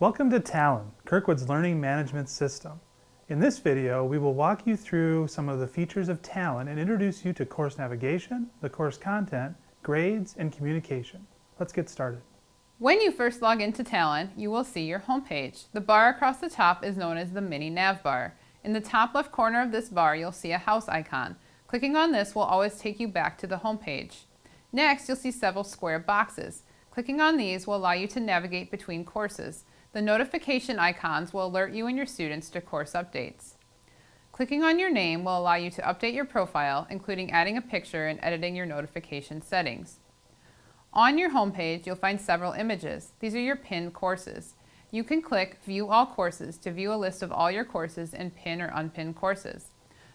Welcome to Talon, Kirkwood's learning management system. In this video, we will walk you through some of the features of Talon and introduce you to course navigation, the course content, grades, and communication. Let's get started. When you first log into Talon, you will see your homepage. The bar across the top is known as the mini nav bar. In the top left corner of this bar, you'll see a house icon. Clicking on this will always take you back to the homepage. Next, you'll see several square boxes. Clicking on these will allow you to navigate between courses. The notification icons will alert you and your students to course updates. Clicking on your name will allow you to update your profile, including adding a picture and editing your notification settings. On your homepage, you'll find several images. These are your pinned courses. You can click View All Courses to view a list of all your courses and pin or unpin courses.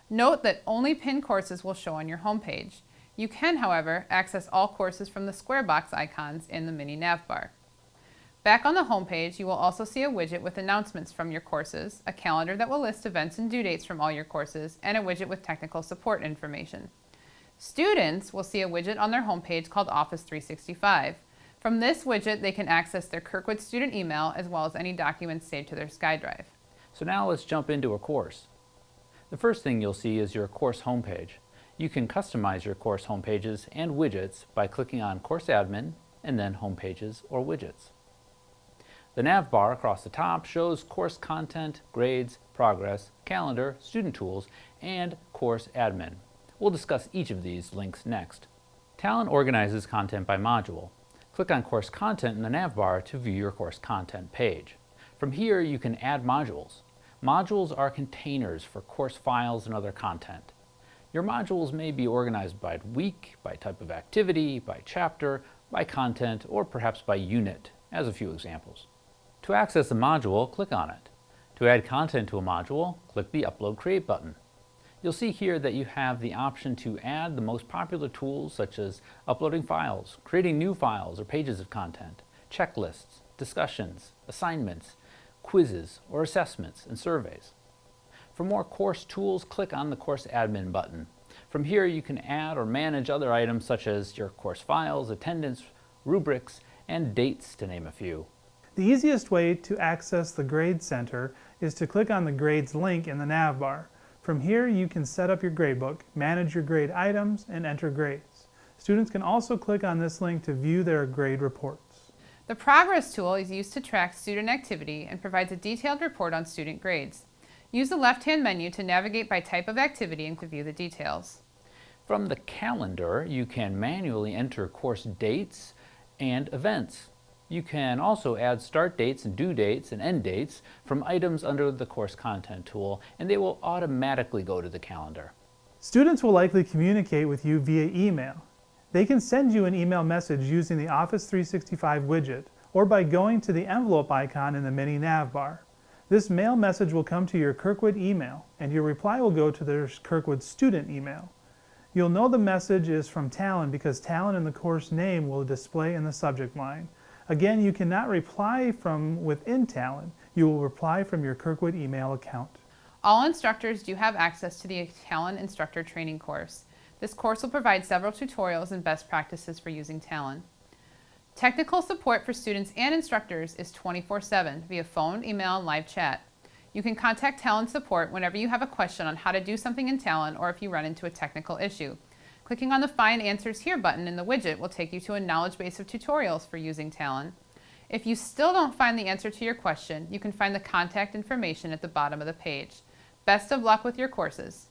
Note that only pinned courses will show on your homepage. You can, however, access all courses from the square box icons in the mini nav bar. Back on the homepage, you will also see a widget with announcements from your courses, a calendar that will list events and due dates from all your courses, and a widget with technical support information. Students will see a widget on their homepage called Office 365. From this widget, they can access their Kirkwood student email as well as any documents saved to their SkyDrive. So now let's jump into a course. The first thing you'll see is your course homepage. You can customize your course homepages and widgets by clicking on Course Admin and then Homepages or Widgets. The nav bar across the top shows course content, grades, progress, calendar, student tools, and course admin. We'll discuss each of these links next. Talon organizes content by module. Click on Course Content in the nav bar to view your course content page. From here, you can add modules. Modules are containers for course files and other content. Your modules may be organized by week, by type of activity, by chapter, by content, or perhaps by unit, as a few examples. To access a module, click on it. To add content to a module, click the Upload Create button. You'll see here that you have the option to add the most popular tools such as uploading files, creating new files or pages of content, checklists, discussions, assignments, quizzes, or assessments and surveys. For more course tools, click on the Course Admin button. From here, you can add or manage other items such as your course files, attendance, rubrics, and dates, to name a few. The easiest way to access the Grade Center is to click on the Grades link in the nav bar. From here, you can set up your gradebook, manage your grade items, and enter grades. Students can also click on this link to view their grade reports. The Progress tool is used to track student activity and provides a detailed report on student grades. Use the left-hand menu to navigate by type of activity and to view the details. From the calendar, you can manually enter course dates and events. You can also add start dates and due dates and end dates from items under the Course Content tool, and they will automatically go to the calendar. Students will likely communicate with you via email. They can send you an email message using the Office 365 widget or by going to the envelope icon in the mini nav bar. This mail message will come to your Kirkwood email, and your reply will go to their Kirkwood student email. You'll know the message is from Talon because Talon in the course name will display in the subject line. Again, you cannot reply from within Talon. You will reply from your Kirkwood email account. All instructors do have access to the Talon Instructor Training course. This course will provide several tutorials and best practices for using Talon. Technical support for students and instructors is 24-7 via phone, email, and live chat. You can contact Talon support whenever you have a question on how to do something in Talon or if you run into a technical issue. Clicking on the Find Answers Here button in the widget will take you to a knowledge base of tutorials for using Talon. If you still don't find the answer to your question, you can find the contact information at the bottom of the page. Best of luck with your courses.